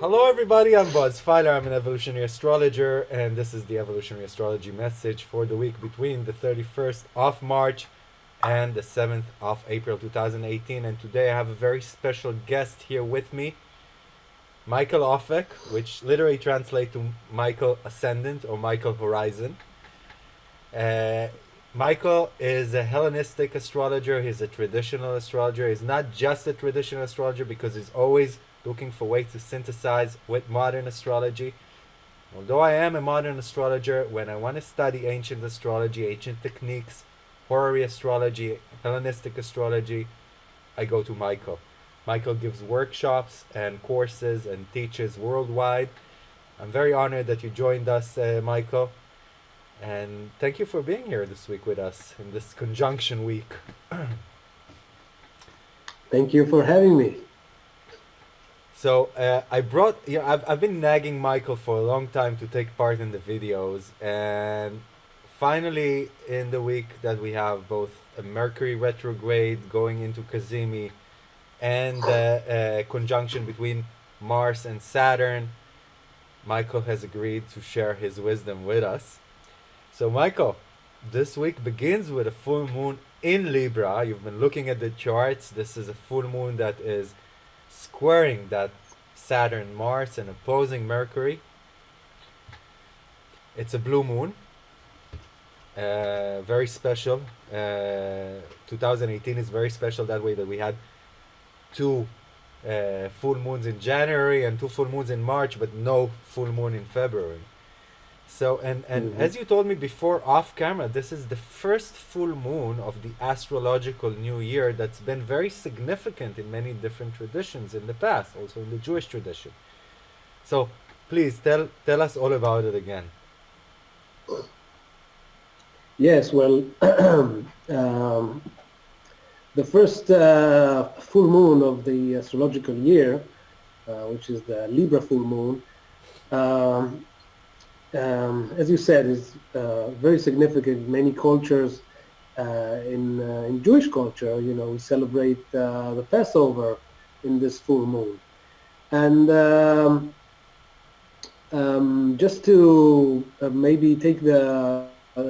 Hello, everybody. I'm Buzz Feiler. I'm an evolutionary astrologer, and this is the evolutionary astrology message for the week between the 31st of March and the 7th of April 2018. And today I have a very special guest here with me, Michael Offek, which literally translates to Michael Ascendant or Michael Horizon. Uh, Michael is a Hellenistic astrologer. He's a traditional astrologer. He's not just a traditional astrologer because he's always looking for ways to synthesize with modern astrology. Although I am a modern astrologer, when I want to study ancient astrology, ancient techniques, horary astrology, Hellenistic astrology, I go to Michael. Michael gives workshops and courses and teaches worldwide. I'm very honored that you joined us, uh, Michael. And thank you for being here this week with us in this conjunction week. thank you for having me. So uh, I brought, you know, I've, I've been nagging Michael for a long time to take part in the videos and finally in the week that we have both a Mercury retrograde going into Cazimi and a conjunction between Mars and Saturn, Michael has agreed to share his wisdom with us. So Michael, this week begins with a full moon in Libra. You've been looking at the charts. This is a full moon that is squaring that Saturn, Mars, and opposing Mercury. It's a blue moon. Uh, very special. Uh, 2018 is very special that way that we had two uh, full moons in January and two full moons in March, but no full moon in February. So, and, and mm-hmm. as you told me before off camera, this is the first full moon of the astrological new year that's been very significant in many different traditions in the past, also in the Jewish tradition. So, please tell, tell us all about it again. Yes, well, um, the first uh, full moon of the astrological year, uh, which is the Libra full moon, um, um, as you said, is uh, very significant. in Many cultures uh, in uh, in Jewish culture, you know, we celebrate uh, the Passover in this full moon, and um, um, just to maybe take the uh,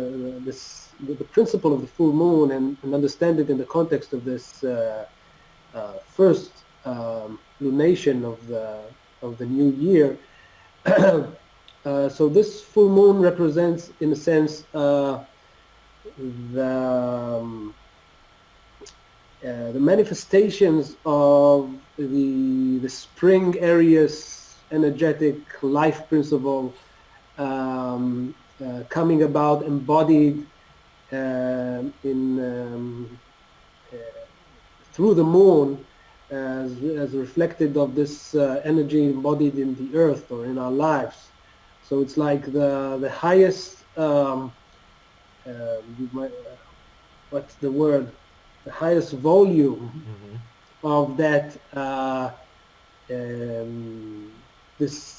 this the, principle of the full moon and, and, understand it in the context of this first um, lunation of the of the new year. Uh, so this full moon represents, in a sense, uh, the, um, uh, the manifestations of the, the spring Aries energetic life principle um, uh, coming about embodied uh, in um, through the moon as, as reflected of this energy embodied in the earth or in our lives. So it's like the the highest um, uh, might, uh, what's the word? The highest volume mm-hmm. of that uh, um, this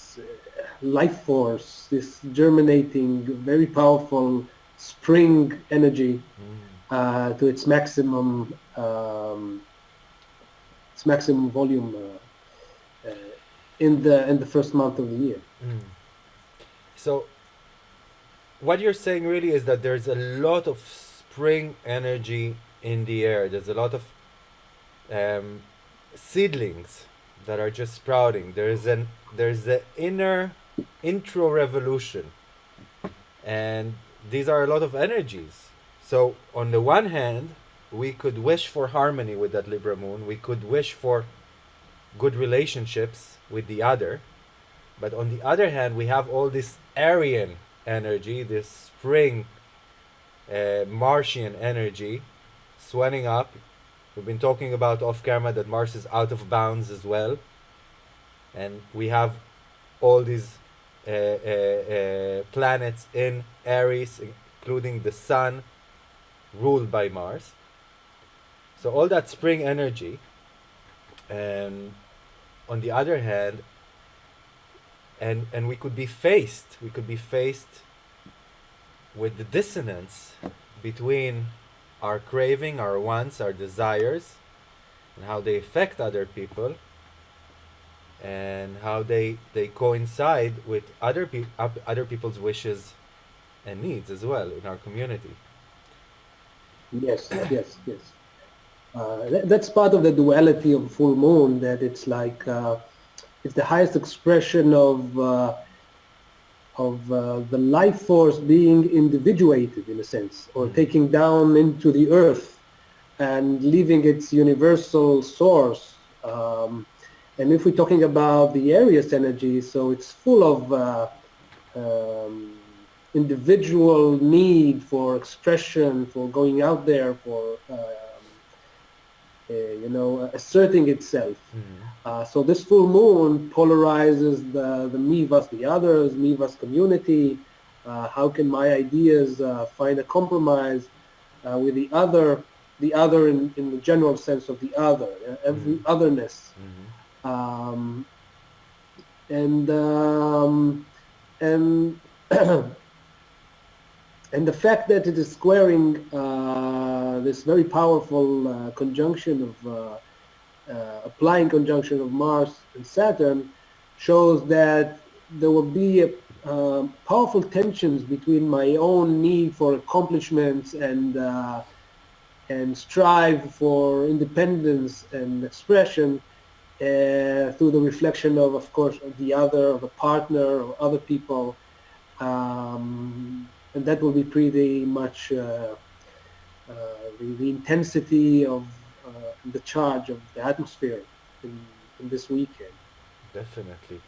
life force, this germinating, very powerful spring energy mm. to its maximum um, its maximum volume uh, uh, in the in the first month of the year. Mm. So what you're saying really is that there's a lot of spring energy in the air. There's a lot of um, seedlings that are just sprouting. There's an there's an inner intro revolution, and these are a lot of energies. So on the one hand, we could wish for harmony with that Libra moon. We could wish for good relationships with the other. But on the other hand, we have all this Aryan energy, this spring uh, Martian energy swelling up. We've been talking about off camera that Mars is out of bounds as well. And we have all these Uh, uh, uh, planets in Aries, including the Sun, ruled by Mars. So all that spring energy um, on the other hand, and and we could be faced, we could be faced with the dissonance between our craving, our wants, our desires, and how they affect other people, and how they they coincide with other pe- other people's wishes and needs as well in our community. Yes, yes, yes. Uh, that, that's part of the duality of full moon. That it's like uh, it's the highest expression of uh, of uh, the life force being individuated in a sense, or mm. taking down into the earth and leaving its universal source. Um, and if we're talking about the Aries energy, so it's full of uh, um, individual need for expression, for going out there, for um, uh, you know asserting itself. Mm-hmm. Uh, so this full moon polarizes the the me versus the others, me versus community. Uh, how can my ideas uh, find a compromise uh, with the other, the other in, in the general sense of the other, uh, every mm-hmm. otherness. Mm-hmm. Um, and um, and and the fact that it is squaring uh, this very powerful uh, conjunction of uh, uh applying conjunction of Mars and Saturn shows that there will be a, um, powerful tensions between my own need for accomplishments and uh, and strive for independence and expression uh, through the reflection of, of course, of the other, of a partner, or other people. Um, and that will be pretty much uh, uh, the, the, intensity of uh, the charge of the atmosphere in, in this weekend. Definitely.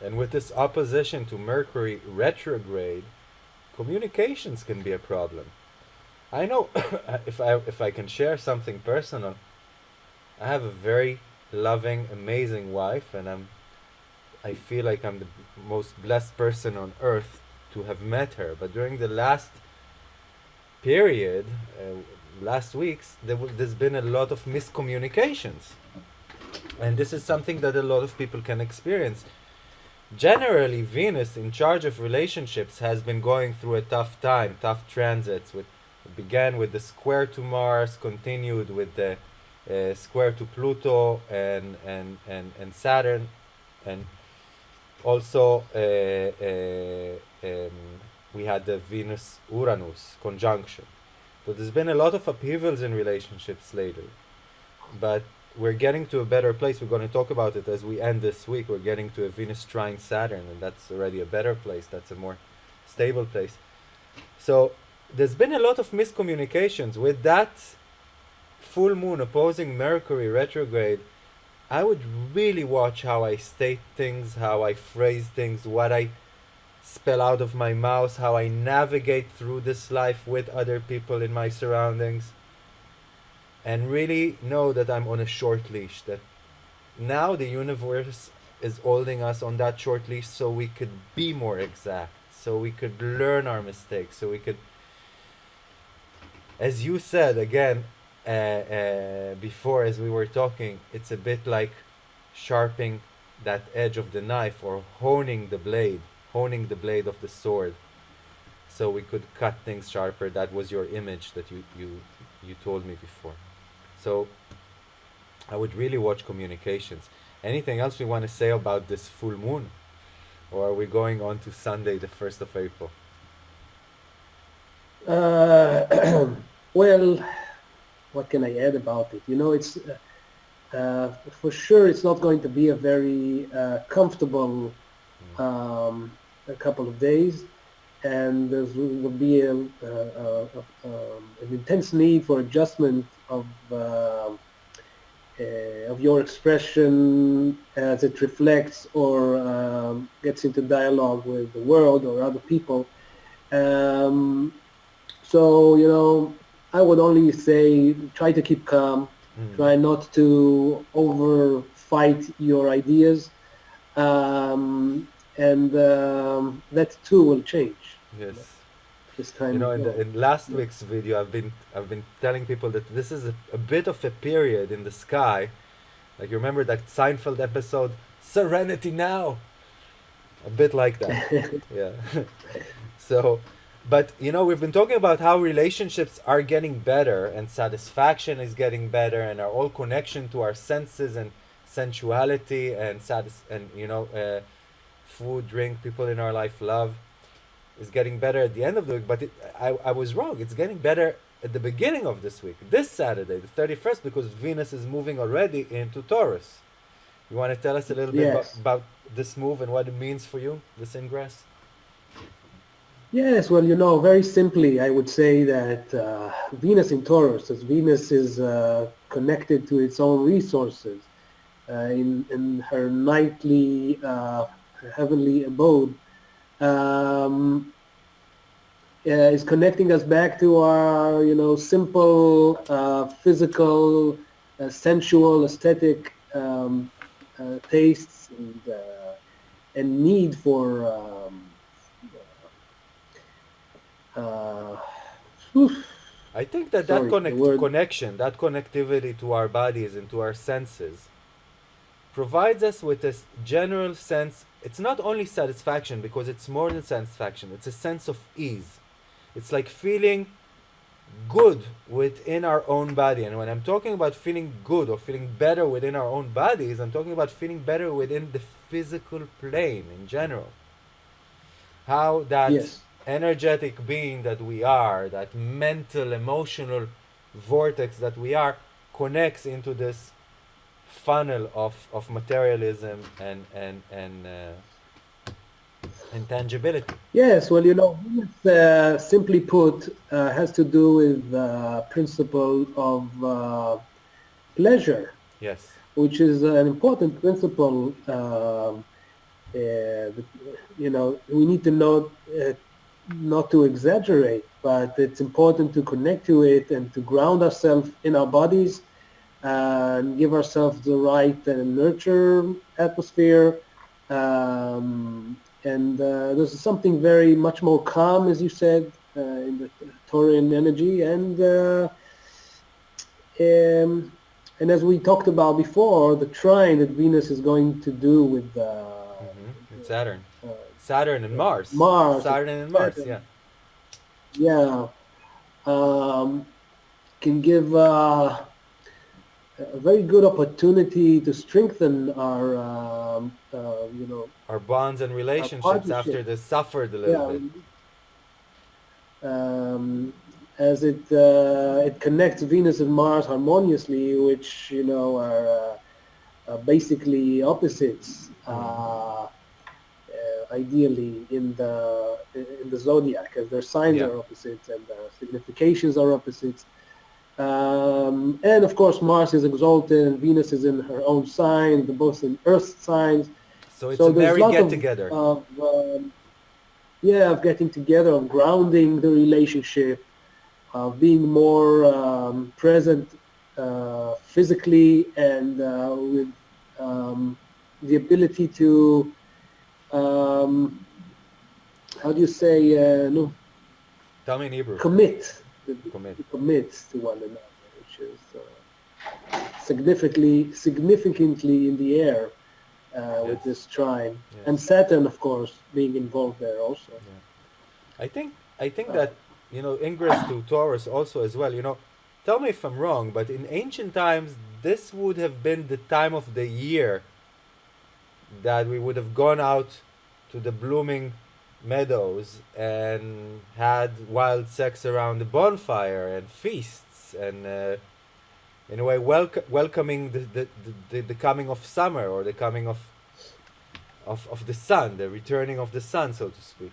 And with this opposition to Mercury retrograde, communications can be a problem. I know if I if I can share something personal, I have a very loving, amazing wife, and I'm I feel like I'm the most blessed person on earth to have met her. But during the last period, uh, last weeks, there w- there's been a lot of miscommunications. And this is something that a lot of people can experience. Generally, Venus, in charge of relationships, has been going through a tough time, tough transits. With began with the square to Mars, continued with the uh, square to Pluto and and and and Saturn, and also uh, uh, um, we had the Venus Uranus conjunction. So there's been a lot of upheavals in relationships later, but we're getting to a better place. We're going to talk about it as we end this week. We're getting to a Venus trine Saturn, and that's already a better place. That's a more stable place. So there's been a lot of miscommunications with that full moon opposing Mercury retrograde. I would really watch how I state things, how I phrase things, what I spell out of my mouth, how I navigate through this life with other people in my surroundings, and really know that I'm on a short leash. That now the universe is holding us on that short leash so we could be more exact, so we could learn our mistakes, so we could, as you said again uh, uh, before, as we were talking, it's a bit like sharpening that edge of the knife or honing the blade honing the blade of the sword. So we could cut things sharper. That was your image that you you you told me before. So i would really watch communications. Anything else we want to say about this full moon? Or are we going on to sunday the 1st of april? Uh, well what can i add about it you know it's uh, uh, for sure it's not going to be a very uh, comfortable um, a couple of days, and there will be a, a, a, um, an intense need for adjustment of uh, uh, of your expression as it reflects or um, gets into dialogue with the world or other people. Um, so you know, I would only say try to keep calm. Mm. Try not to over fight your ideas. Um, and um, that too will change. Yes. This time. You know, in, the, in last yeah. week's video, I've been I've been telling people that this is a, a, bit of a period in the sky, Like you remember that Seinfeld episode, Serenity Now? A bit like that. yeah. so, but you know, we've been talking about how relationships are getting better and satisfaction is getting better and our all connection to our senses and sensuality and satis- and you know, uh, food, drink, people in our life, love is getting better at the end of the week. But it, I, I was wrong. It's getting better at the beginning of this week, this Saturday, the 31st, because Venus is moving already into Taurus. You want to tell us a little bit Yes. about, about this move and what it means for you, this ingress? Yes, well, you know, very simply, I would say that uh, Venus in Taurus, as Venus is uh, connected to its own resources uh, in, in her nightly uh, heavenly abode, um, uh, is connecting us back to our, you know, simple, uh, physical, sensual, aesthetic um, tastes and, and need for um, uh, I think that Sorry, that connect- connection, that connectivity to our bodies and to our senses, provides us with this general sense. It's not only satisfaction because it's more than satisfaction. It's a sense of ease. It's like feeling good within our own body. And when I'm talking about feeling good or feeling better within our own bodies, I'm talking about feeling better within the physical plane in general. How that yes. Energetic being that we are, that mental, emotional vortex that we are, connects into this funnel of, of materialism and and and uh, intangibility. Yes, well, you know, uh, simply put, uh, has to do with the principle of uh, pleasure, Yes. which is an important principle. Um, uh, you know, we need to know uh, not to exaggerate, but it's important to connect to it and to ground ourselves in our bodies uh, and give ourselves the right and nurture atmosphere. Um, and uh, there's something very much more calm, as you said, uh, in the Taurian energy. And uh, um, and as we talked about before, the trine that Venus is going to do with uh, hmm And Saturn. Saturn and Mars. Mars. Saturn and Mars. Saturn. Yeah. yeah, um, can give uh, a very good opportunity to strengthen our, um, uh, you know, Our bonds and relationships after they suffered a little yeah, bit. um, as it uh, it connects Venus and Mars harmoniously, which you know are uh, uh, basically opposites. Uh, uh, ideally in the in the zodiac, as their signs Yeah. are opposites and the significations are opposites. Um, and of course, Mars is exalted and Venus is in her own sign, they're both in Earth signs. So it's so a merry get of- together. Of, um, yeah, of getting together, of grounding the relationship, of being more um, present uh, physically and uh, with um, the ability to, um, how do you say, uh, no, Tell me in Hebrew. commit, Commit. to commit to one another, which is uh, significantly, significantly in the air uh, with this trine. Yes. And Saturn, of course, being involved there also. I think I think that you know ingress to Taurus also as well. You know, tell me if I'm wrong, but in ancient times this would have been the time of the year that we would have gone out to the blooming meadows and had wild sex around the bonfire and feasts and uh, in a way welc- welcoming the, the, the, the, coming of summer or the coming of, of of the sun the returning of the sun so to speak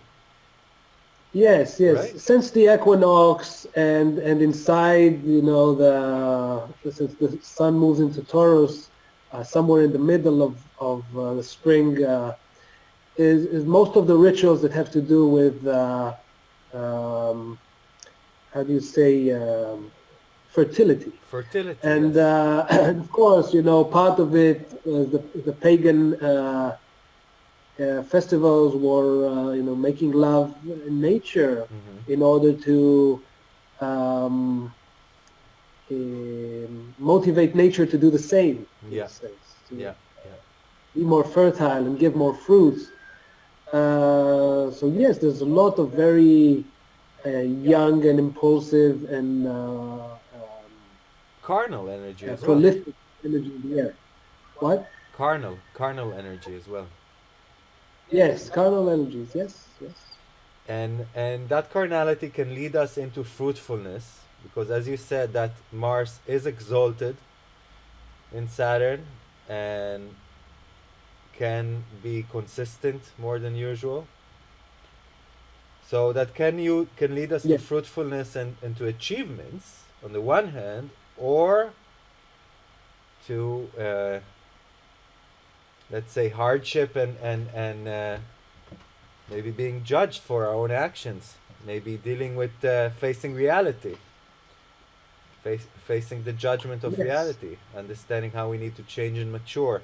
Yes, yes. Right. Since the equinox and and inside, you know, the since the sun moves into Taurus, uh, somewhere in the middle of of uh, the spring, uh, is is most of the rituals that have to do with uh, um, how do you say um, fertility. fertility And, yes. uh, and of course, you know, part of it, the, the pagan uh, uh, festivals were, uh, you know, making love in nature Mhm. in order to um, motivate nature to do the same. Yeah. sense, Yeah. Yeah. Be more fertile and give more fruits. Uh, so yes, there's a lot of very uh, young and impulsive and uh, um, Carnal energy uh, as well. energy in the air. What? Carnal, carnal energy as well. Yes, carnal energies. Yes, yes. and and that carnality can lead us into fruitfulness because as you said that mars is exalted in saturn and can be consistent more than usual so that can you can lead us Yeah. to fruitfulness and, and to achievements on the one hand or to uh, let's say hardship and and and uh, maybe being judged for our own actions maybe dealing with uh, facing reality face, facing the judgment of Yes. reality understanding how we need to change and mature.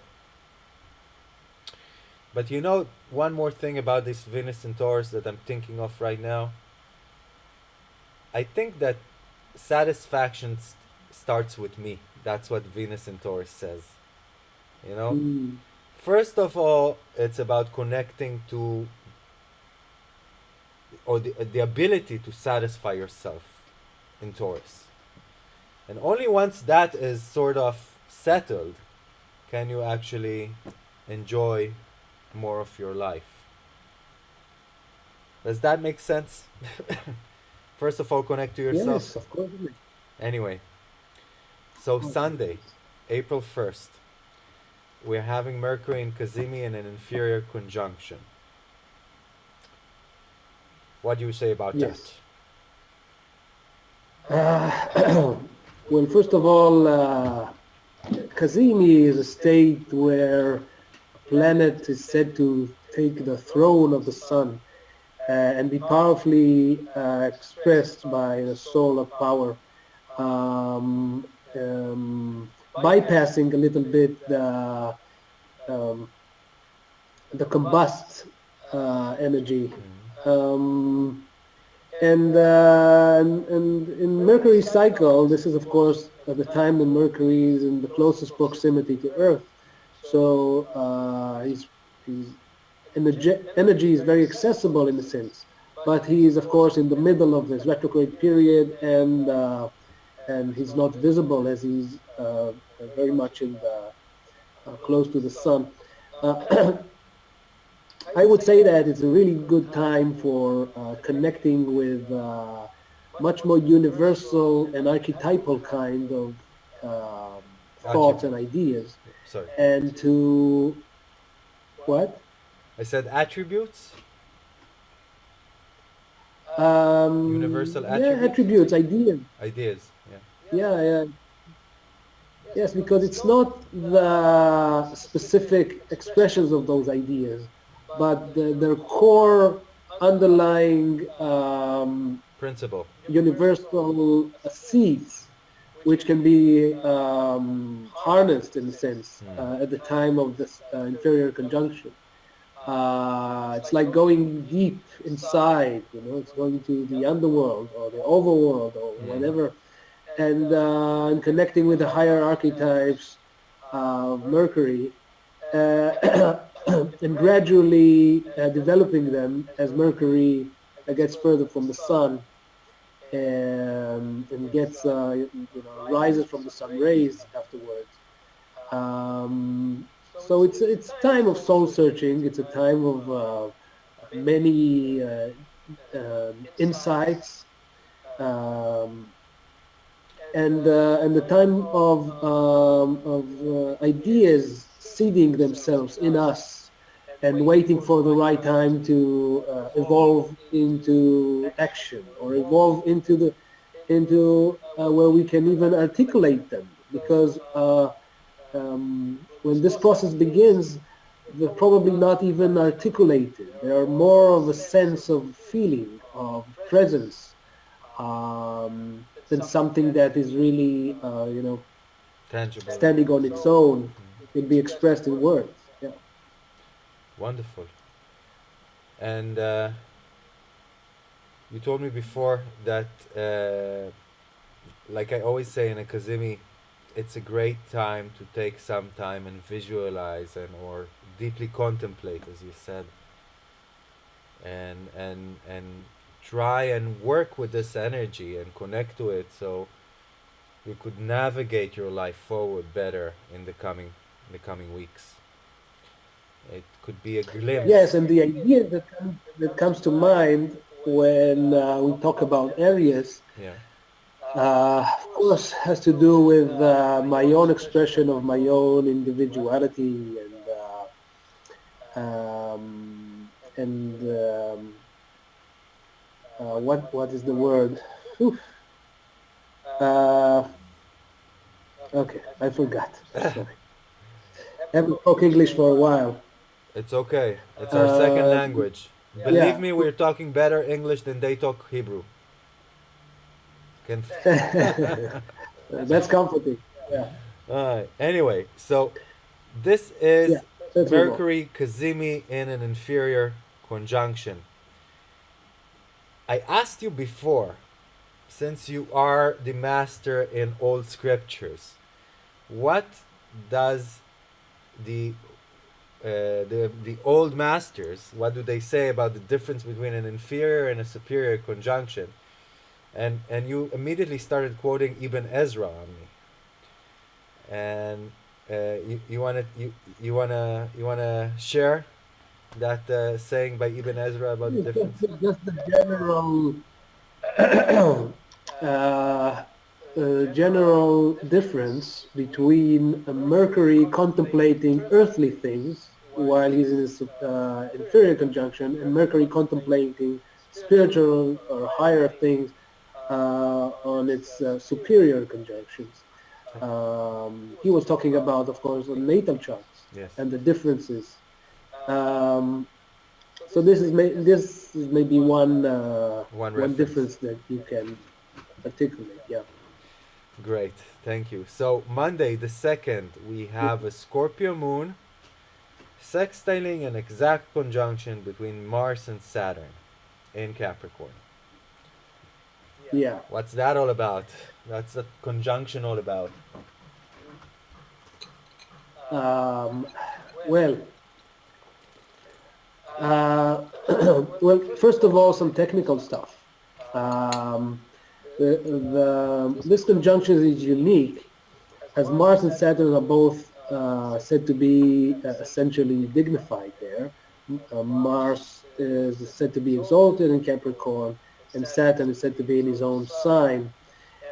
But you know one more thing about this venus and taurus that i'm thinking of right now. I think that satisfaction st- starts with me. That's what venus and taurus says you know? Mm, First of all, it's about connecting to or the, the ability to satisfy yourself in Taurus. And only once that is sort of settled can you actually enjoy more of your life. Does that make sense? First of all, connect to yourself. yes, of course. Anyway, so. Sunday, April 1st, we're having Mercury in Kazimi in an inferior conjunction. What do you say about Yes. Uh, well, first of all, uh, Kazimi is a state where a planet is said to take the throne of the sun uh, and be powerfully uh, expressed by the solar power, um, um, bypassing a little bit the um, the combust uh, energy. Um, and, uh, and, and in Mercury's cycle, this is of course at the time when Mercury is in the closest proximity to Earth. So uh, his, his energy, energy is very accessible in a sense, but he is of course in the middle of his retrograde period, and uh, and he's not visible as he's uh, very much in the uh, close to the sun. Uh, I would say that it's a really good time for uh, connecting with uh, much more universal and archetypal kind of um, thoughts and ideas, Sorry. and to what? I said attributes? Um, Universal yeah, attributes? attributes, ideas. Ideas. Yeah. Yeah, yeah. Yes, because it's not the specific expressions of those ideas, but the, their core underlying um, Principle. universal seeds, which can be um, harnessed in a sense Hmm. uh, at the time of this uh, inferior conjunction. Uh, it's like going deep inside, you know, it's going to the underworld or the overworld or Hmm. whatever, and, uh, and connecting with the higher archetypes of Mercury, uh, and gradually uh, developing them as Mercury uh, gets further from the sun and, and gets, uh, you know, rises from the sun rays afterwards. Um, so it's it's a time of soul searching. It's a time of uh, many uh, um insights, um, and uh, and the time of um, of ideas seeding themselves in us, and waiting for the right time to uh, evolve into action or evolve into the into uh, where we can even articulate them because. Uh, um, when this process begins, they're probably not even articulated. They are more of a sense of feeling, of presence, um, than something that is really, uh, you know, Tangible. standing on its own. Can be expressed in words. Yeah. Wonderful. And uh, you told me before that uh, like I always say in a Kazimi, it's a great time to take some time and visualize and or deeply contemplate, as you said, and and and try and work with this energy and connect to it so you could navigate your life forward better in the coming in the coming weeks. It could be a glimpse. Yes, and the idea that comes, that comes to mind when uh, we talk about Aries, Yeah. uh, of course, has to do with uh, my own expression of my own individuality and uh, um, and um, uh, what what is the word? Uh, okay, I forgot. Sorry. Haven't spoke English for a while. It's okay. It's our second Uh, language. Believe yeah. me, we're talking better English than they talk Hebrew. Can That's comforting. Yeah. Alright. Anyway, so this is Yeah, let's move on. Mercury Kazimi in an inferior conjunction. I asked you before, since you are the master in old scriptures, what does the uh, the the old masters what do they say about the difference between an inferior and a superior conjunction? And and you immediately started quoting Ibn Ezra on me and uh, you you wanna you you wanna you wanna share that uh, saying by Ibn Ezra about the difference? Just, just the general, uh, general difference between Mercury contemplating earthly things while he's in his uh, inferior conjunction and Mercury contemplating spiritual or higher things uh, on its uh, superior conjunctions. Um, he was talking about, of course, the natal charts Yes. and the differences. Um, so this is may, this is maybe one uh, One one difference that you can articulate. Yeah. Great, thank you. So Monday the second, we have a Scorpio moon sextiling an exact conjunction between Mars and Saturn in Capricorn. Yeah. What's that all about? That's the conjunction all about. Um, well. Uh, well, first of all, some technical stuff. Um, the, the, this conjunction is unique as Mars and Saturn are both uh, said to be uh, essentially dignified there. Uh, Mars is said to be exalted in Capricorn, and Saturn is said to be in his own sign.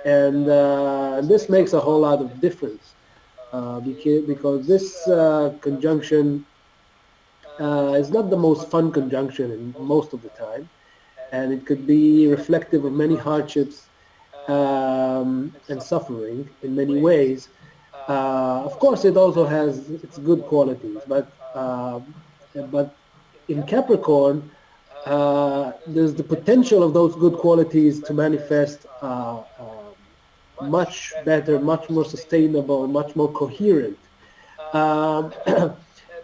And uh, this makes a whole lot of difference uh, because, this uh, conjunction is not the most fun conjunction in most of the time, and it could be reflective of many hardships um, and suffering in many ways. Uh, of course, it also has its good qualities, but uh, but in Capricorn, uh, there's the potential of those good qualities to manifest uh, uh, much better, much more sustainable, much more coherent. Um,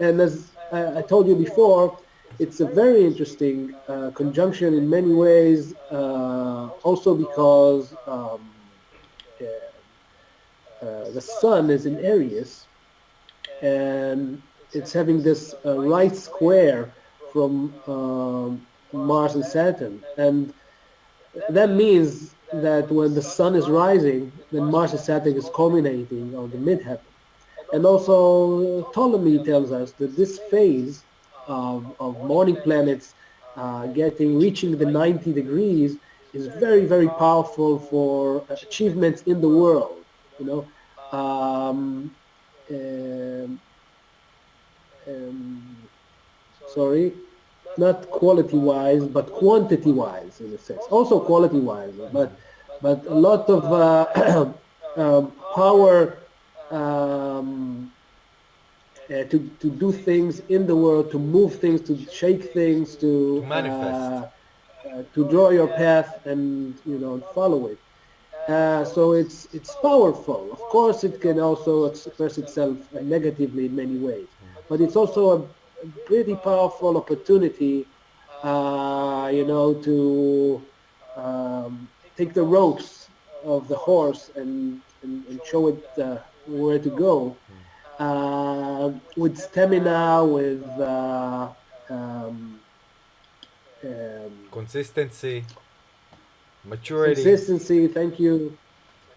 and as I, I told you before, it's a very interesting uh, conjunction in many ways, uh, also because um, uh, uh, the sun is in Aries, and it's having this uh, right square from um, Mars and Saturn, and that means that when the sun is rising, then Mars and Saturn is culminating on the midheaven. And also Ptolemy tells us that this phase of, of morning planets uh, getting reaching the 90 degrees is very very powerful for achievements in the world. You know, um, um, um, sorry, not quality wise, but quantity wise in a sense. Also quality wise, but but a lot of uh, um, power um, uh, to to do things in the world, to move things, to shake things, to To manifest. uh, uh, to draw your path and you know follow it. Uh, so it's it's powerful. Of course, it can also express itself negatively in many ways, but it's also a, a pretty powerful opportunity, uh, you know, to um, take the ropes of the horse and, and, and show it uh, where to go. Uh, with stamina, with uh, um, um, Consistency, maturity, consistency. Thank you.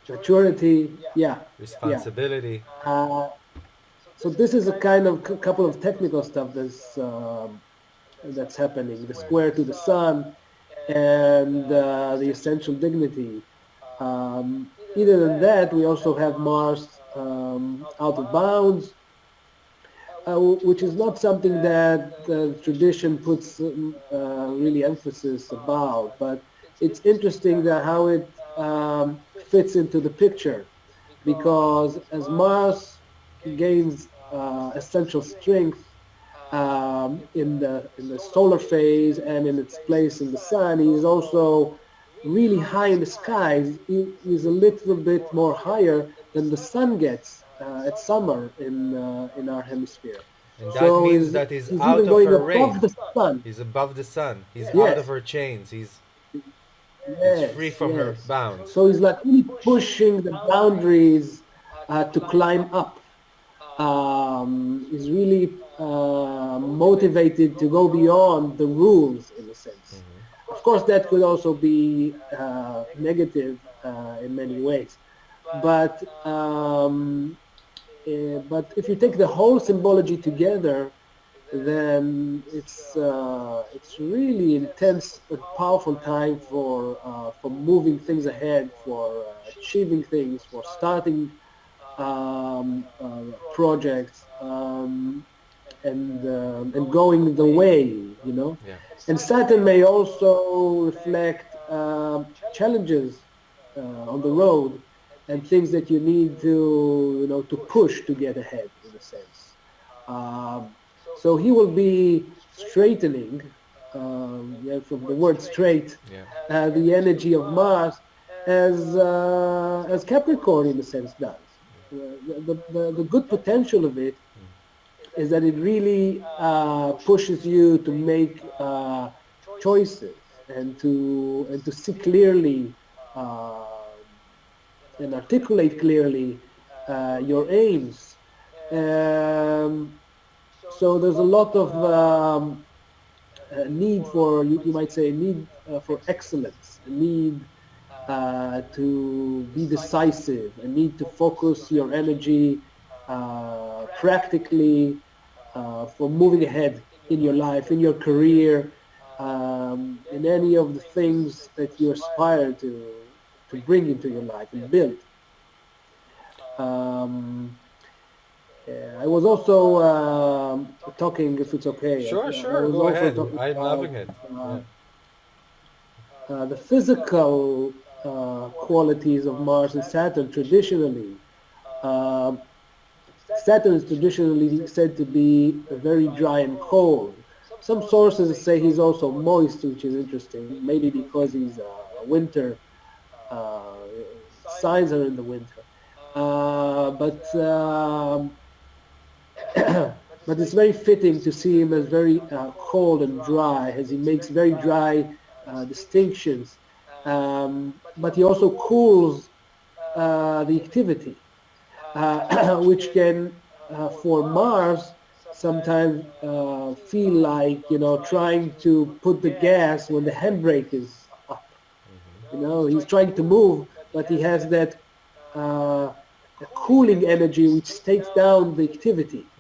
Maturity. Yeah. responsibility. Uh, so this is a kind of c- couple of technical stuff that's um, that's happening. The square to the sun and uh, the essential dignity. Um, other than that, we also have Mars um, out of bounds, uh, which is not something that the tradition puts um, uh, really emphasis about, but it's interesting that how it um, fits into the picture, because as Mars gains uh, essential strength um, in the in the solar phase and in its place in the sun, he's also really high in the skies. He, is a little bit more higher than the sun gets uh, at summer in uh, in our hemisphere. And that So means he's- that he's, he's out even of going her above range. the sun. He's above the sun. He's out of her chains. He's, Yes, he's free from her bounds. So he's like really pushing the boundaries uh, to climb up. Um, he's really uh, motivated to go beyond the rules in a sense. Mm-hmm. Of course, that could also be uh, negative uh, in many ways. But um, eh, but if you take the whole symbology together, then it's uh, it's really intense and powerful time for uh, for moving things ahead, for uh, achieving things, for starting um, uh, projects, um, and um, and going the way, you know. Yeah. And Saturn may also reflect challenges uh, on the road and things that you need to, you know, to push to get ahead, in a sense. Um, so he will be straightening, um, yeah, from the word straight, Yeah. uh, the energy of Mars, as uh, as Capricorn, in a sense, does. Uh, the, the, the good potential of it is that it really uh, pushes you to make uh, choices and to and to see clearly uh, and articulate clearly uh, your aims. Um, so there's a lot of um, uh, need for you, you might say need uh, for excellence, need uh, to be decisive, a need to focus your energy practically for moving ahead in your life, in your career, um, in any of the things that you aspire to to bring into your life and build. Um, yeah, I was also um, talking, if it's okay. Sure, I- I sure. was Go also ahead. talking I'm about, loving it. uh, Yeah. uh, the physical uh, qualities of Mars and Saturn traditionally. Um Saturn is traditionally said to be very dry and cold. Some sources say he's also moist, which is interesting, maybe because he's a winter, uh, signs are in the winter. Uh, but um, but it's very fitting to see him as very uh, cold and dry, as he makes very dry distinctions. Um, but he also cools the activity, which can, for Mars, sometimes uh, feel like you know trying to put the gas when the handbrake is. You know, he's trying to move, but he has that uh, cooling energy which takes down the activity.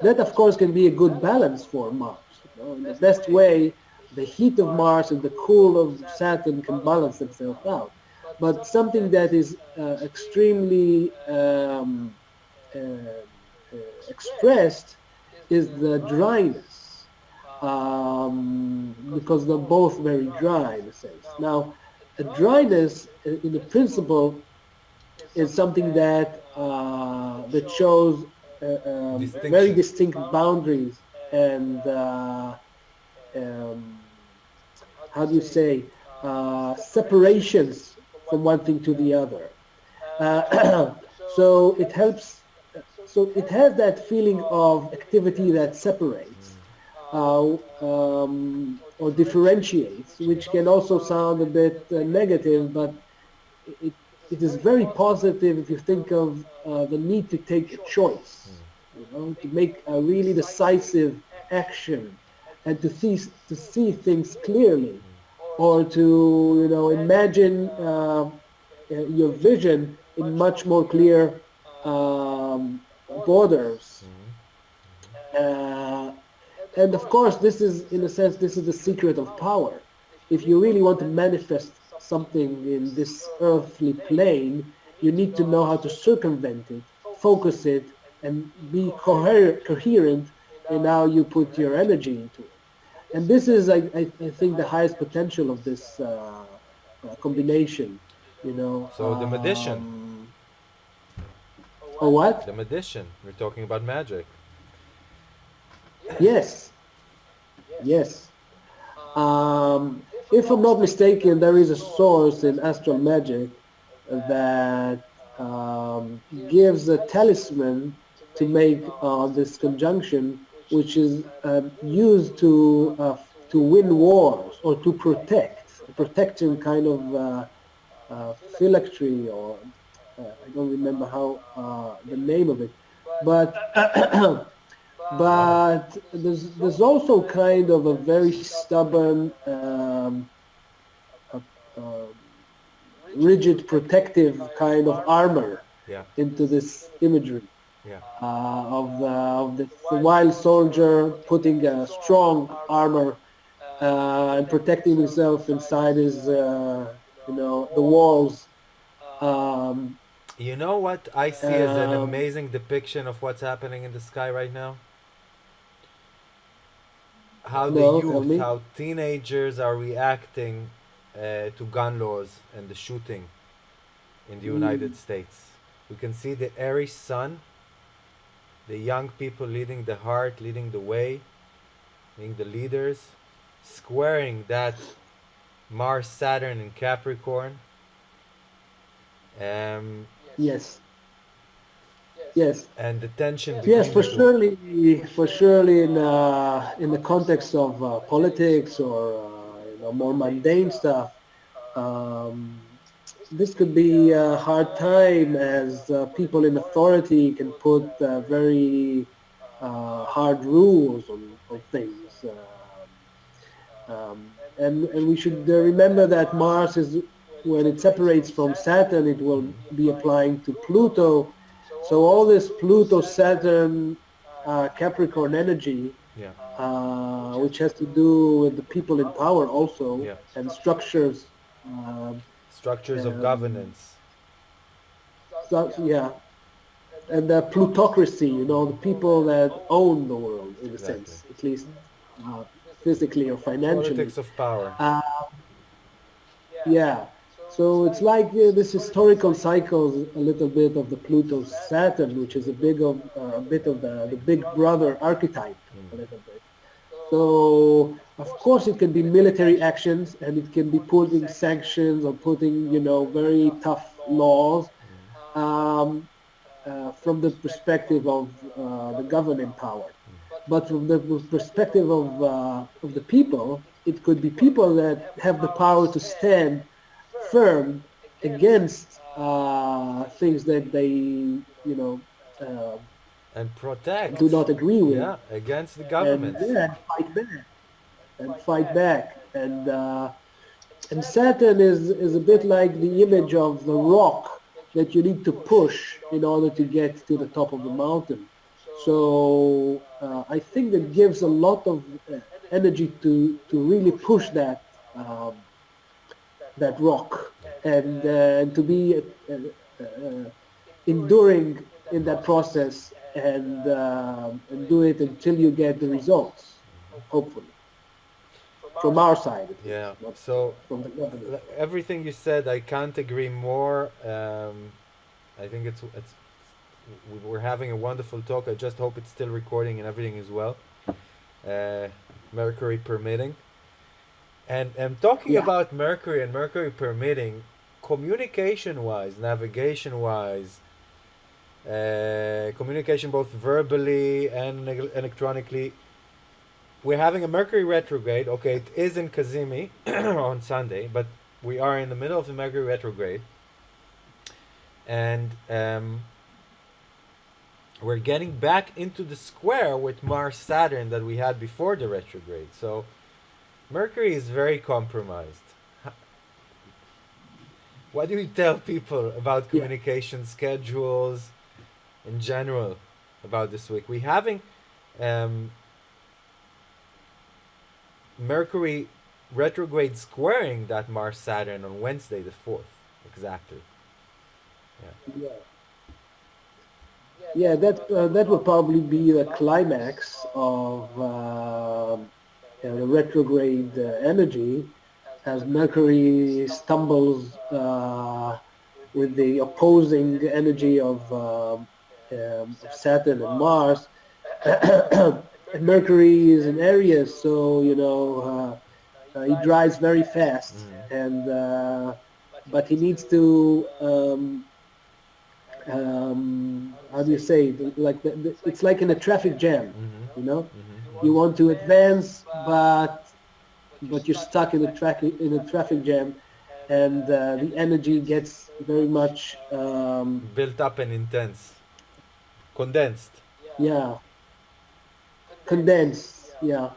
That, of course, can be a good balance for Mars. You know, in the best way, the heat of Mars and the cool of Saturn can balance themselves out. But something that is uh, extremely um, uh, uh, expressed is the dryness, um, because they're both very dry in a sense. Now, a dryness, in the principle, is something that uh, that shows uh, um, very distinct boundaries and uh, um, how do you say uh, separations from one thing to the other. Uh, so it helps. So it has that feeling of activity that separates uh, um, or differentiates, which can also sound a bit uh, negative, but it, it is very positive if you think of uh, the need to take a choice, you know, to make a really decisive action and to see, to see things clearly or to, you know, imagine uh, your vision in much more clear um, borders. Uh, and of course, this is, in a sense, this is the secret of power. If you really want to manifest something in this earthly plane, you need to know how to circumvent it, focus it, and be coher coherent in how you put your energy into it. And this is, I, I, I think, the highest potential of this uh, uh, combination, you know. So the magician. Um, or what? The magician. We're talking about magic. Yes. Yes. Um, if I'm not mistaken, there is a source in astral magic that um, gives a talisman to make uh, this conjunction, which is uh, used to uh, to win wars or to protect, protecting kind of uh, uh, phylactery or uh, I don't remember how the name of it, but but there's there's also kind of a very stubborn, um, uh, uh, rigid, protective kind of armor yeah. into this imagery yeah. uh, of the, of the, the wild soldier putting a strong armor uh, and protecting himself inside his, uh, you know, the walls. Um, you know what I see as an Um, amazing depiction of what's happening in the sky right now? How the No, youth, how teenagers are reacting uh, to gun laws and the shooting in the United States. We can see the Aries sun, the young people leading the heart, leading the way, being the leaders, squaring that Mars Saturn and Capricorn. Um, yes. Yes. and the tension Yes, for surely, for surely in uh, in the context of uh, politics or uh, you know more mundane stuff, um, this could be a hard time as uh, people in authority can put uh, very uh, hard rules on, on things. Um, um, and, and we should uh, remember that Mars is, when it separates from Saturn, it will be applying to Pluto. So all this Pluto-Saturn uh, Capricorn energy, Yeah, uh, which has to do with the people in power also, Yeah. and structures, um, structures of Um, governance. so, yeah, and the plutocracy, you know, the people that own the world in a sense, at least uh, physically or financially. Politics of power. Uh, yeah. So it's like uh, this historical cycle, a little bit of the Pluto Saturn, which is a big of uh, a bit of the, the big brother archetype, a little bit. So of course it can be military actions, and it can be putting sanctions or putting you know very tough laws um, uh, from the perspective of uh, the governing power. But from the perspective of, uh, of the people, it could be people that have the power to stand firm against uh, things that they, you know, uh, and protect. do not agree with. Yeah, against the And, government. yeah, and fight back. And fight back. And, uh, and Saturn is, is a bit like the image of the rock that you need to push in order to get to the top of the mountain. So uh, I think that gives a lot of uh, energy to, to really push that um, that rock and, uh, to be uh, uh, enduring in that process and, uh, and do it until you get the results, hopefully. From our side, Yeah. So from the government. everything you said, I can't agree more. Um, I think it's it's we- we're having a wonderful talk. I just hope it's still recording and everything is well. Uh, Mercury permitting. And and talking Yeah. about Mercury and Mercury permitting, communication wise, navigation wise, uh, communication both verbally and electronically. We're having a Mercury retrograde. Okay, it is in cazimi on Sunday, but we are in the middle of the Mercury retrograde. and um, we're getting back into the square with Mars Saturn that we had before the retrograde. So Mercury is very compromised. What do we tell people about communication yeah. schedules in general about this week? We having um, Mercury retrograde squaring that Mars Saturn on Wednesday the fourth, exactly. Yeah. yeah. Yeah, that uh, that would probably be the climax of uh, you the retrograde uh, energy, as Mercury stumbles uh, with the opposing energy of, um, um, Saturn and Mars. Mercury is in Aries, so you know uh, uh, he drives very fast, mm. and but he needs to um, um, how do you say like the, the, it's like in a traffic jam mm-hmm. you know mm-hmm. You want to advance but but you're stuck in a traffic in a traffic jam and uh, the energy gets very much um, built up and intense. Condensed. Yeah. Condensed yeah.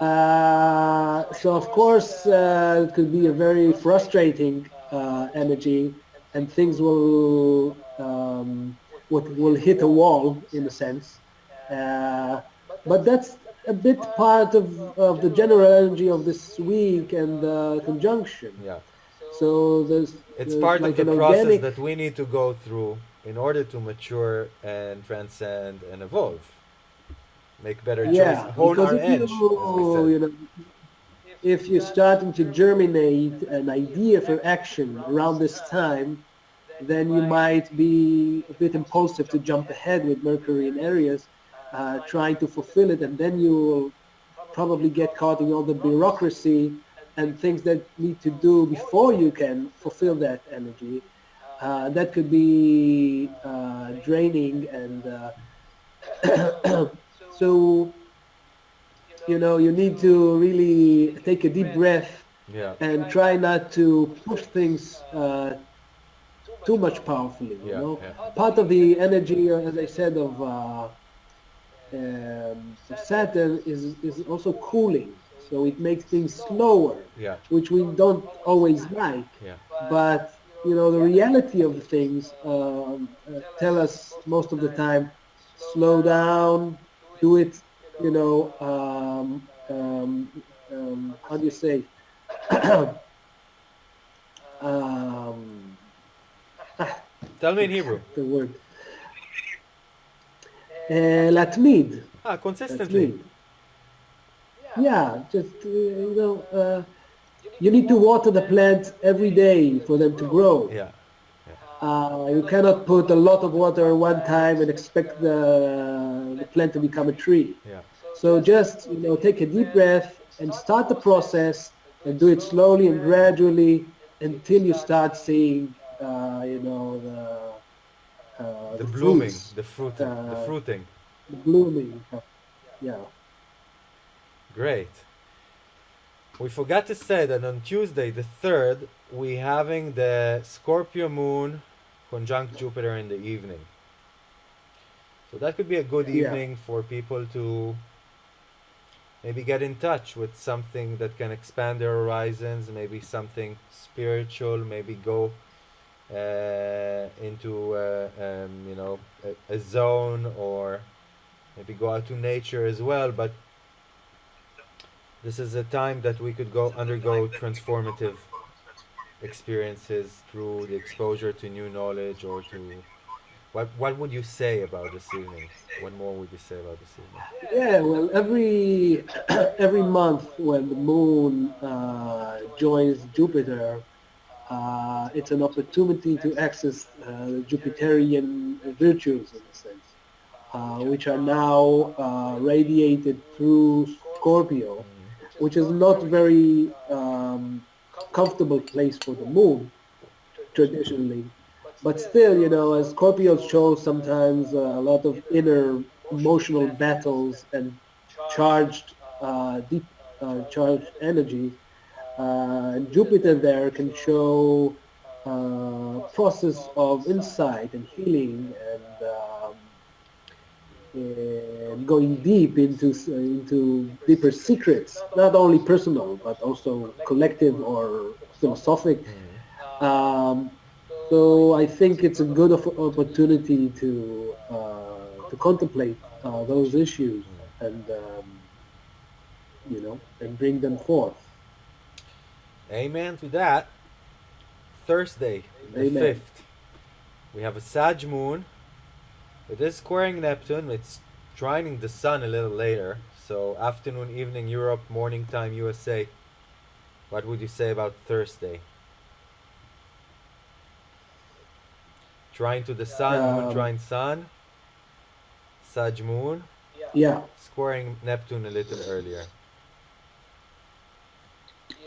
Uh, so of course uh, it could be a very frustrating uh, energy and things will um, what will hit a wall in a sense. Uh, but that's a bit part of, of the general energy of this week and the conjunction. Yeah. So there's it's there's part like of the process that we need to go through in order to mature and transcend and evolve. Make better choices, yeah, hone our edge. You, you know, if you're starting to germinate an idea for action around this time, then you might be a bit impulsive to jump ahead with Mercury in Aries, uh, trying to fulfill it, and then you will probably get caught in all the bureaucracy and things that need to do before you can fulfill that energy. Uh, that could be uh, draining and uh, so you know you need to really take a deep breath yeah. and try not to push things uh, too much powerfully. You yeah, know, yeah. part of the energy, uh, as I said, of, uh, um, Saturn is is also cooling, so it makes things slower, yeah. which we don't always like. Yeah. But you know, the reality of the things um, uh, tell us most of the time, slow down, do it. You know, um, um, um how do you say? um, Tell me in Hebrew. The word. Uh, להתמיד. Ah, consistently. Yeah, just, uh, you know, uh, you need to water the plant every day for them to grow. Yeah. Uh, you cannot put a lot of water one time and expect the, the plant to become a tree. Yeah. So just, you know, take a deep breath and start the process and do it slowly and gradually until you start seeing uh, you know the uh, the, the blooming, fruits, the fruit, the uh, fruiting, the blooming. Yeah. Great. We forgot to say that on Tuesday, the third, we having the Scorpio moon conjunct Jupiter in the evening. So that could be a good evening yeah. for people to maybe get in touch with something that can expand their horizons, maybe something spiritual, maybe go uh, into uh, um, you know a, a, zone or maybe go out to nature as well but this is a time that we could go undergo transformative experiences through the exposure to new knowledge or to what what would you say about this evening? What more would you say about this evening? Yeah well every every month when the moon uh, joins jupiter uh, it's an opportunity to access uh, Jupiterian virtues in a sense, uh, which are now uh, radiated through Scorpio, which is not very um, comfortable place for the moon traditionally. But still, you know, as Scorpio shows sometimes uh, a lot of inner emotional battles and charged, uh, deep charged energy, Jupiter there can show uh, process of insight and healing and, um, and going deep into into deeper secrets, not only personal but also collective or philosophic. Mm. Um, so I think it's a good opportunity to uh, to contemplate uh, those issues and um, you know and bring them forth. Amen to that. Thursday, the 5th, we have a Sag moon. It is squaring Neptune. It's trining the sun a little later. So afternoon, evening Europe, morning time USA. What would you say about Thursday? Trine to the sun, moon Um, trine sun. Sag moon, Yeah, squaring Neptune a little earlier.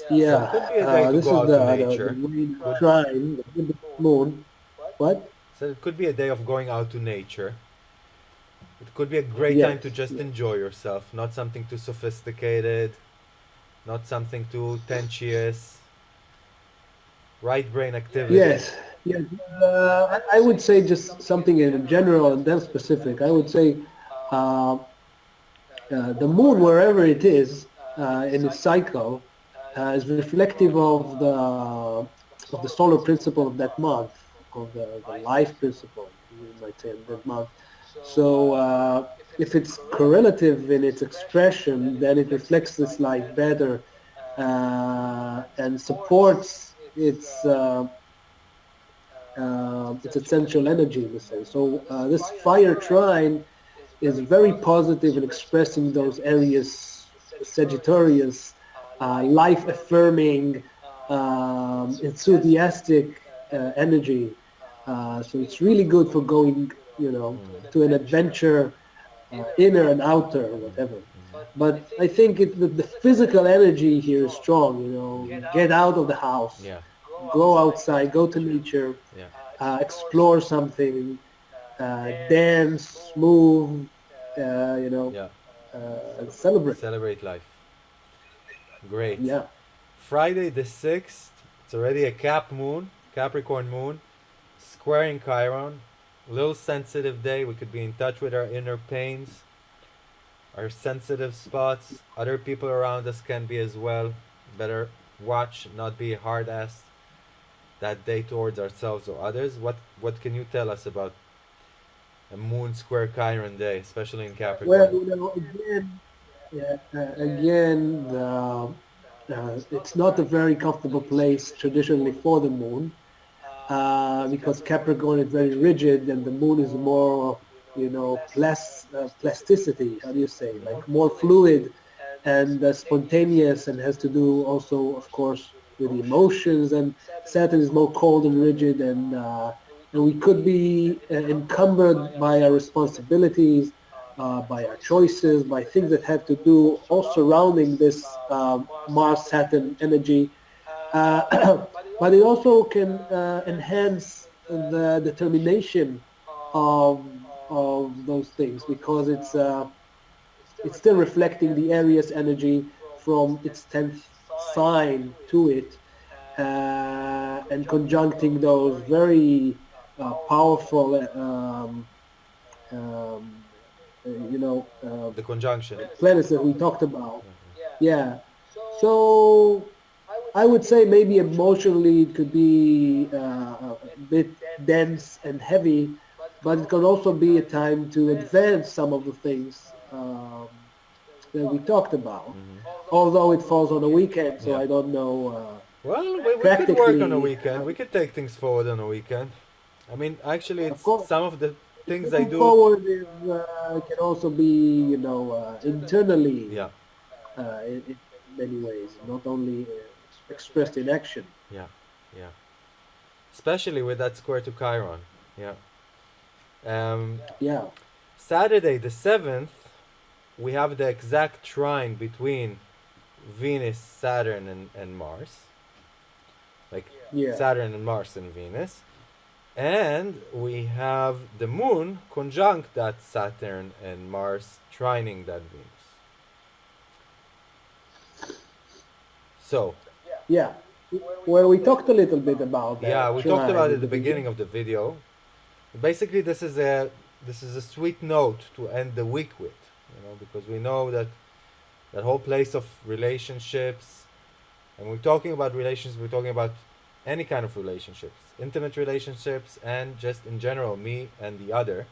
Yeah. So it could be a day uh, this is the, to the, the main shrine, the moon. What? So it could be a day of going out to nature. It could be a great Yes, time to just yes. enjoy yourself, not something too sophisticated, not something too tensious. Right brain activity. Yes, yes. Uh, I I would say just something in general and then specific. I would say uh, uh, the moon, wherever it is uh, in its cycle, uh, is reflective of the of the solar principle of that month, of the, the life principle, you might say, of that month. So uh, if it's correlative in its expression, then it reflects this life better uh, and supports its uh, uh, its essential energy in a sense. So uh, this fire trine is very positive in expressing those areas, Sagittarius, uh, life-affirming, um, enthusiastic uh, energy. Uh, so it's really good for going, you know, to an adventure, uh, inner and outer, or whatever. But I think it, the, the physical energy here is strong. You know, get out of the house, Yeah. go outside, go to nature, Yeah. uh, explore something, uh, dance, move, uh, you know, Yeah. uh, celebrate. Celebrate life. Great. Yeah, Friday the 6th, it's already a Cap moon, Capricorn moon, squaring Chiron. A little sensitive day. We could be in touch with our inner pains, our sensitive spots. Other people around us can be as well. Better watch, not be hard ass that day towards ourselves or others. What what can you tell us about a moon square Chiron day, especially in Capricorn? Well, you know, again, yeah, uh, again, uh, it's not a very comfortable place traditionally for the moon uh, because Capricorn is very rigid and the moon is more, you know, plas- uh, plasticity. How do you say? Like more fluid and uh, spontaneous, and has to do also, of course, with emotions. And Saturn is more cold and rigid, and and we could be encumbered by our responsibilities, uh, by our choices, by things that have to do all surrounding this um, Mars-Saturn energy. Uh, but it also can uh, enhance the determination of of those things because it's uh, it's still reflecting the Aries energy from its tenth sign to it uh, and conjuncting those very powerful, um, um, you know, uh, the conjunction. planets that we talked about. Yeah. So I would say maybe emotionally it could be uh, a bit dense and heavy, but it could also be a time to advance some of the things um, that we talked about. Although it falls on a weekend, so Yeah. I don't know. Uh, Well, we, we could work on a weekend. We could take things forward on a weekend. I mean, actually, it's course. some of the things I moving do. forward is, uh, can also be, you know, uh, internally Yeah, uh, in, in many ways, not only uh, expressed in action. yeah, yeah. Especially with that square to Chiron. Yeah. Um, Yeah. Saturday the seventh, we have the exact trine between Venus, Saturn, and, and Mars. Like Yeah. Saturn and Mars and Venus. And we have the moon conjunct that Saturn and Mars trining that Venus. So, Yeah. well, we talked a little bit about that. Yeah, we talked about it at the beginning. beginning of the video. Basically, this is a this is a sweet note to end the week with, you know, because we know that that whole place of relationships, and we're talking about relations. We're talking about any kind of relationships, intimate relationships, and just in general, me and the other,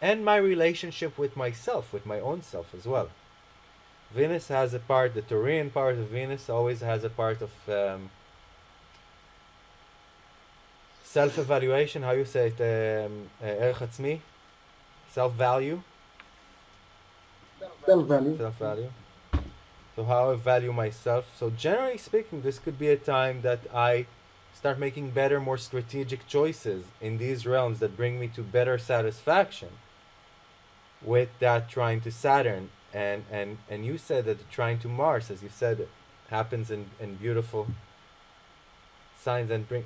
and my relationship with myself, with my own self as well. Venus has a part, the Taurian part of Venus always has a part of um, self evaluation, how you say it, um, uh, self value. Self value. Self value. So how I value myself. So generally speaking, this could be a time that I start making better, more strategic choices in these realms that bring me to better satisfaction with that trine to Saturn. And, and, and you said that trine to Mars, as you said, happens in, in beautiful signs and bring,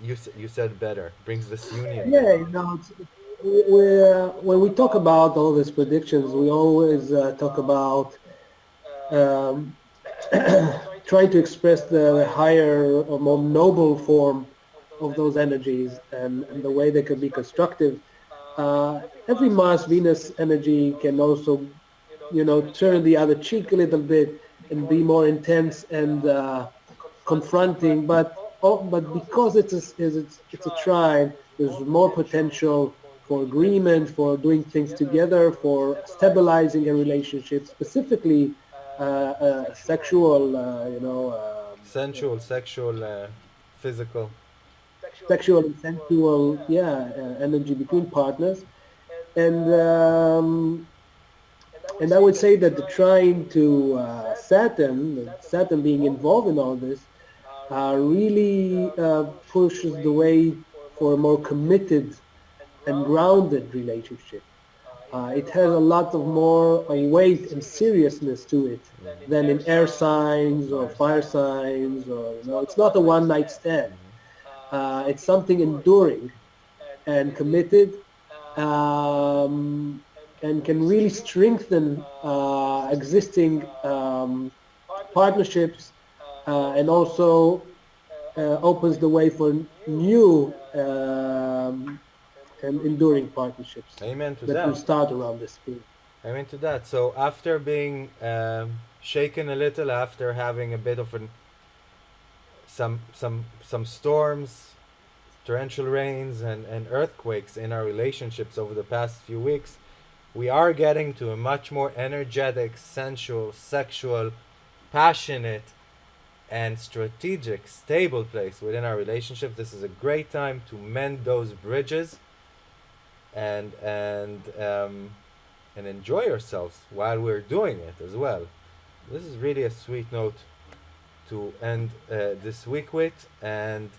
you, you said better, brings this union. Yeah, you know, we, uh, when we talk about all these predictions, we always uh, talk about um, trying to express the higher or more noble form of those energies and, and the way they can be constructive. Uh, every Mars-Venus energy can also, you know, turn the other cheek a little bit and be more intense and uh, confronting. But oh, but because it's a, it's, it's a trine, there's more potential for agreement, for doing things together, for stabilizing a relationship, specifically sexual, uh, you know, um, Sensual, sexual, uh, physical. sexual and sensual, yeah, uh, energy between partners, and um, and I would say that the trine to uh, Saturn, Saturn being involved in all this, uh, really uh, pushes the way for a more committed and grounded relationship. Uh, it has a lot of more uh, weight and seriousness to it than in air signs or fire signs or you know it's not a one night stand. Uh, it's something enduring and committed um, and can really strengthen uh, existing um, partnerships uh, and also uh, opens the way for new um, and enduring partnerships Amen to that that. will start around this period. I'm into that. So after being um, shaken a little, after having a bit of an some some some storms, torrential rains, and and earthquakes in our relationships over the past few weeks, we are getting to a much more energetic, sensual, sexual, passionate, and strategic, stable place within our relationship. This is a great time to mend those bridges and and um, and enjoy ourselves while we're doing it as well. This is really a sweet note to end uh, this week with. And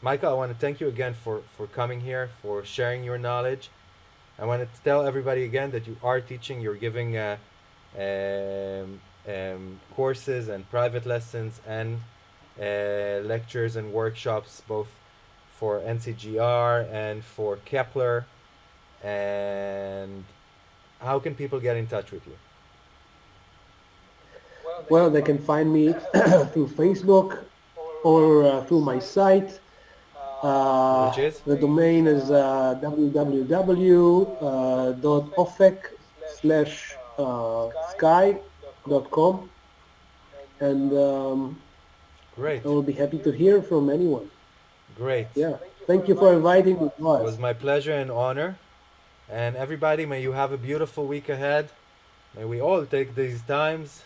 Michael, I want to thank you again for for coming here, for sharing your knowledge. I want to tell everybody again that you are teaching. You're giving uh, um, um, courses and private lessons and uh, lectures and workshops both for NCGR and for Kepler. And how can people get in touch with you? Well, they can find me through Facebook or uh, through my site. Uh, Which is? The domain is uh, www.ofec slash uh, sky.com and um, Great, I will be happy to hear from anyone. great. Yeah. Thank you for inviting me. It was my pleasure and honor. And everybody, may you have a beautiful week ahead. May we all take these times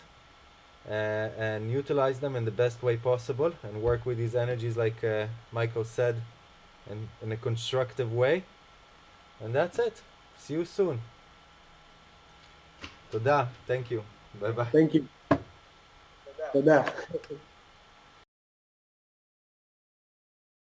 uh, and utilize them in the best way possible and work with these energies, like uh, Michael said, in, in a constructive way. And that's it. See you soon. Toda. Thank you. Bye bye. Thank you. Toda.